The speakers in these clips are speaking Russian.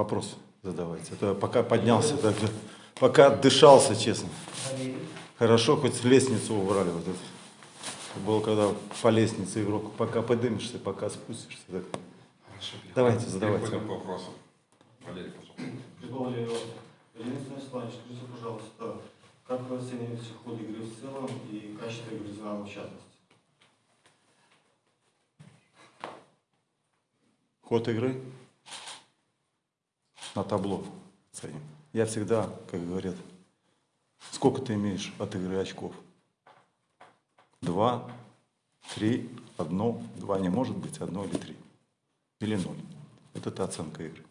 вопрос задавайте. Это пока поднялся, так, пока отдышался, честно. Хорошо, хоть лестницу убрали. Вот это. Было, когда по лестнице игрок, пока подымешься, пока спустишься. Так. Хорошо, Давайте, задавайте. Переходим к вопросам. Валерий, пожалуйста. Прикол Леонид Станиславович, скажите, пожалуйста, как вы оцениваете ход игры в целом и качество игры в частности? Ход игры на табло ценим. Я всегда, как говорят, сколько ты имеешь от игры очков? Два, три, одно, два не может быть, одно или три. Или ноль. Вот это оценка игры.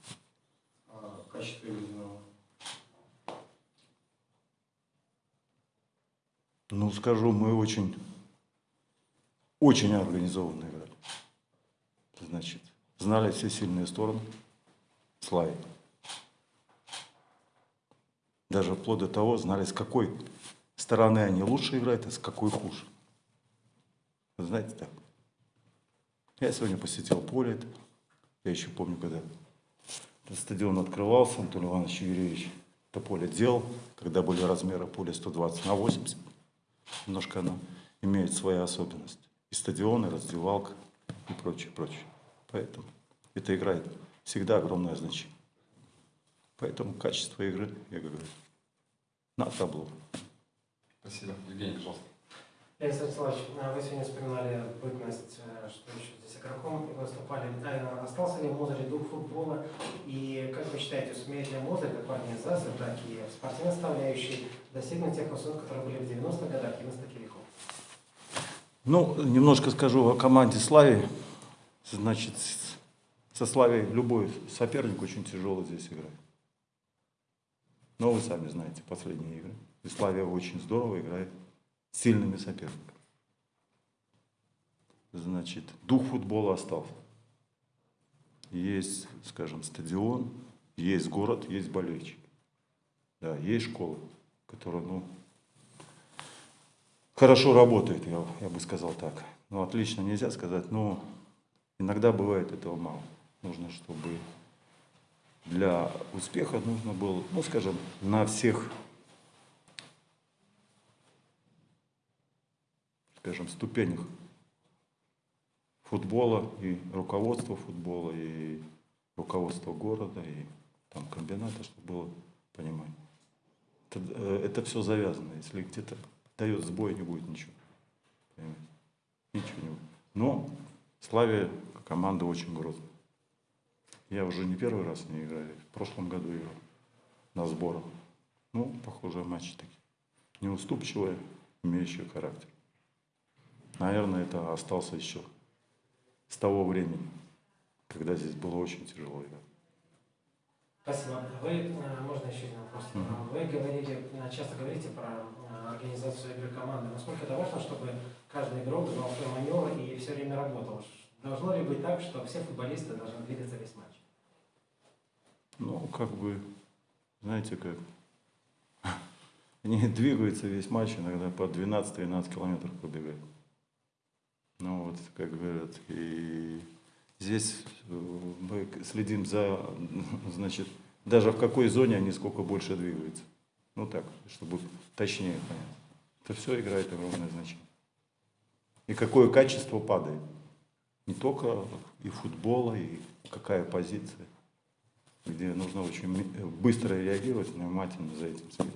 А? Ну, скажу, мы очень, очень организованно играли. Значит, знали все сильные стороны Слави. Даже вплоть до того, знали, с какой стороны они лучше играют, а с какой хуже. Вы знаете так? Я сегодня посетил поле. Я еще помню, когда стадион открывался, Анатолий Иванович Юрьевич это поле делал, когда были размеры поля 120 на 80. Немножко оно имеет свои особенности. И стадион, и раздевалка, и прочее, прочее. Поэтому это играет всегда огромное значение. Поэтому качество игры, я говорю, на табло. Спасибо. Евгений, пожалуйста. Александр Вячеславович, а вы сегодня вспоминали бытность, э, что еще здесь игроком выступали. А Остался ли в Мозере дух футбола? И как вы считаете, сумеет ли Мозырь, как в организации, так и в спортивной составляющей, достигнуть тех высот, которые были в 90-х годах и на Стакелиху? Ну, немножко скажу о команде Слави. Значит, со Славей любой соперник очень тяжело здесь играет. Но вы сами знаете последние игры. И Славия очень здорово играет с сильными соперниками. Значит, дух футбола остался. Есть, скажем, стадион, есть город, есть болельщики. Да, есть школа, которая, ну, хорошо работает, я, я бы сказал так. Ну, отлично нельзя сказать, но иногда бывает этого мало. Нужно, чтобы для успеха нужно было, ну, скажем, на всех, скажем, ступенях футбола и руководства футбола, и руководства города, и там комбината, чтобы было понимание. Это, э, это все завязано. Если где-то дает сбой, не будет ничего. Понимаете? Ничего не будет. Но Славия команда очень грозная. Я уже не первый раз не играю. В прошлом году играл на сборах. Ну, похожие матчи такие. Неуступчивые, имеющие характер. Наверное, это остался еще с того времени, когда здесь было очень тяжело играть. Спасибо. Вы, э, можно еще один вопрос? Вы говорили, э, часто говорите про э, организацию игры команды. Насколько это важно, чтобы каждый игрок знал свой маневр и все время работал? Должно ли быть так, что все футболисты должны двигаться весь матч? Ну, как бы, знаете, как они двигаются весь матч, иногда по 12-13 километров пробегают. Ну, вот, как говорят, и здесь э, мы следим за, значит, даже в какой зоне они сколько больше двигаются. Ну, так, чтобы точнее понять. Это все играет огромное значение. И какое качество падает. Не только и футбола, и какая позиция где нужно очень ми- быстро реагировать, внимательно за этим следить.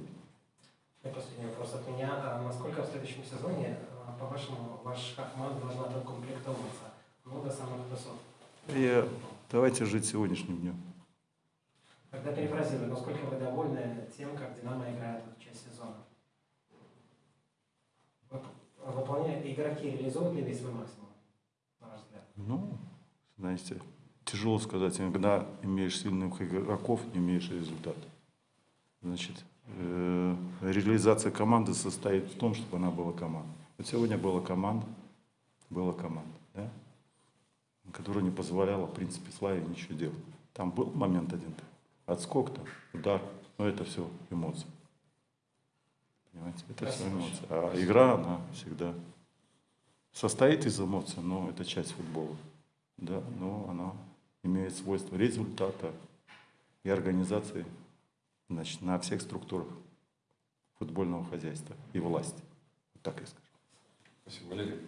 И последний вопрос от меня. А Насколько в следующем сезоне, э, по-вашему, ваша команда должна докомплектовываться? Ну, до самых высот. Я- давайте жить сегодняшним днем. Когда перефразирую, насколько вы довольны тем, как «Динамо» играет эту часть сезона? Вы- Выполняя, игроки реализуют ли весь свой максимум, ваш? Ну, знаете, тяжело сказать. Иногда имеешь сильных игроков, не имеешь результата. Значит, э, реализация команды состоит в том, чтобы она была командой. Вот сегодня была команда, была команда, да, которая не позволяла, в принципе, Славе ничего делать. Там был момент один, отскок там, удар, но это все эмоции. Понимаете, это все эмоции. А игра, она всегда состоит из эмоций, но это часть футбола. Да, но она имеет свойство результата. и организации значит, на всех структурах футбольного хозяйства и власти. Вот так я скажу. Спасибо, Валерий.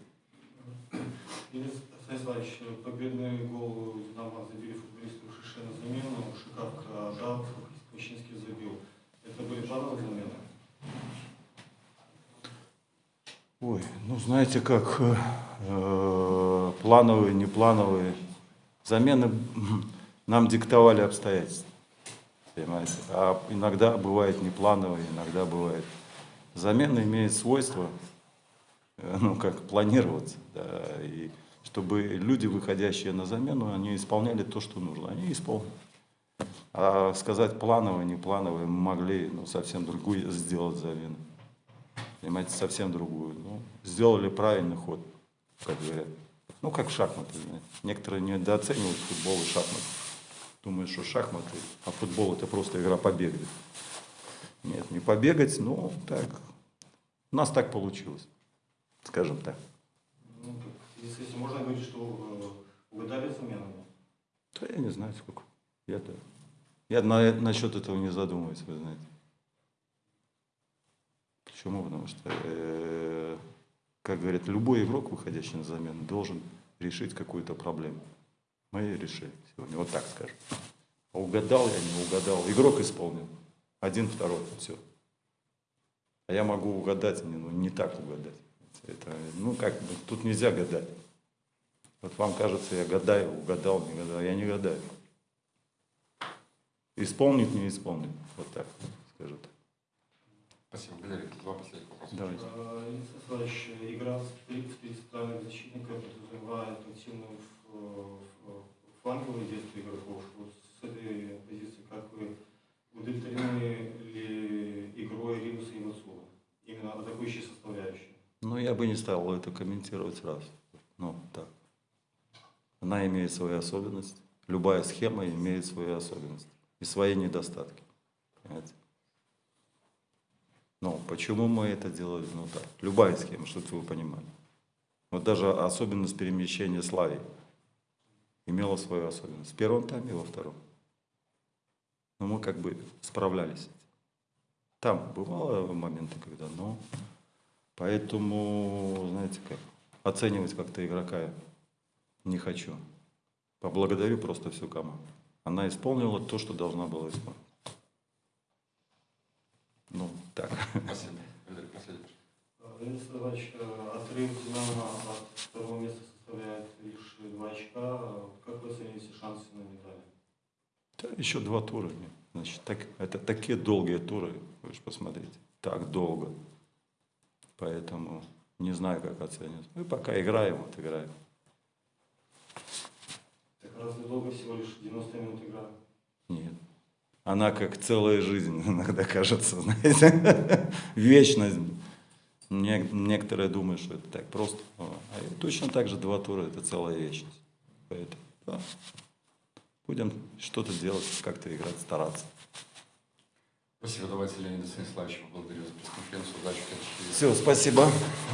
Денис Станиславович, победный гол Динамо забили футболисты Шише на замену, Шикавка отдал, Кучинский забил. Это были плановые замены? Ой, ну знаете как, э, э, плановые, неплановые замены нам диктовали обстоятельства. Понимаете? А иногда бывает неплановые, иногда бывает. Замена имеет свойство, э, ну как, планироваться. Да, и чтобы люди, выходящие на замену, они исполняли то, что нужно. Они исполнили. А сказать плановые, неплановые, мы могли ну, совсем другую сделать замену. Понимаете, совсем другую. Ну, сделали правильный ход, как говорят. Ну, как шахматы, знаете. Некоторые недооценивают футбол и шахматы. Думают, что шахматы, а футбол это просто игра побегать. Нет, не побегать, но так. У нас так получилось, скажем так. Ну, этим можно говорить, что э, угадали заменами? Да я не знаю сколько. Я-то. Я на, насчет этого не задумываюсь, вы знаете. Почему? Потому что, э, как говорят, любой игрок, выходящий на замену, должен решить какую-то проблему. Мы ее решили сегодня, вот так скажем. А угадал я, не угадал. Игрок исполнил. Один, второй, все. А я могу угадать, не, ну, не так угадать. Это, ну, как бы, тут нельзя гадать. Вот вам кажется, я гадаю, угадал, не гадал. Я не гадаю. Исполнит, не исполнит. Вот так, скажу так. Спасибо, Валерий. Два последних вопроса. Давайте. Э, Денис Станиславович, игра в три в три центральных защитника подразумевает активную ф- ф- фланговые действия игроков. Вот с этой позиции как вы удовлетворены ли игрой Римуса и Мацула? Именно атакующей составляющей. Ну, я бы не стал это комментировать сразу. Ну, так. Она имеет свои особенности. Любая схема имеет свои особенности и свои недостатки. Понимаете? Ну, почему мы это делали? Ну, так. Любая схема, чтобы вы понимали. Вот даже особенность перемещения Славии имела свою особенность. В первом тайме и во втором. Но мы как бы справлялись. Там бывало моменты, когда, но Поэтому, знаете как, оценивать как-то игрока не хочу. Поблагодарю просто всю команду. Она исполнила то, что должна была исполнить. Ну, так. Спасибо. Валерий, последний. Э, Денис Станиславович, э, отрыв Динамо от второго места составляет лишь два очка. Как вы оцениваете шансы на медали? Да, еще два тура. Значит, так, это такие долгие туры, вы же посмотрите. Так долго. Поэтому не знаю, как оценивать. Мы пока играем, вот играем. Так разве долго всего лишь 90 минут игра? Нет. Она как целая жизнь иногда кажется, знаете, вечность. Не- Некоторые думают, что это так просто. А и точно так же два тура – это целая вечность. Поэтому, да, будем что-то делать, как-то играть, стараться. Спасибо. Давайте Леонида Станиславовича поблагодарю за пресс-конференцию. Удачи Все, спасибо.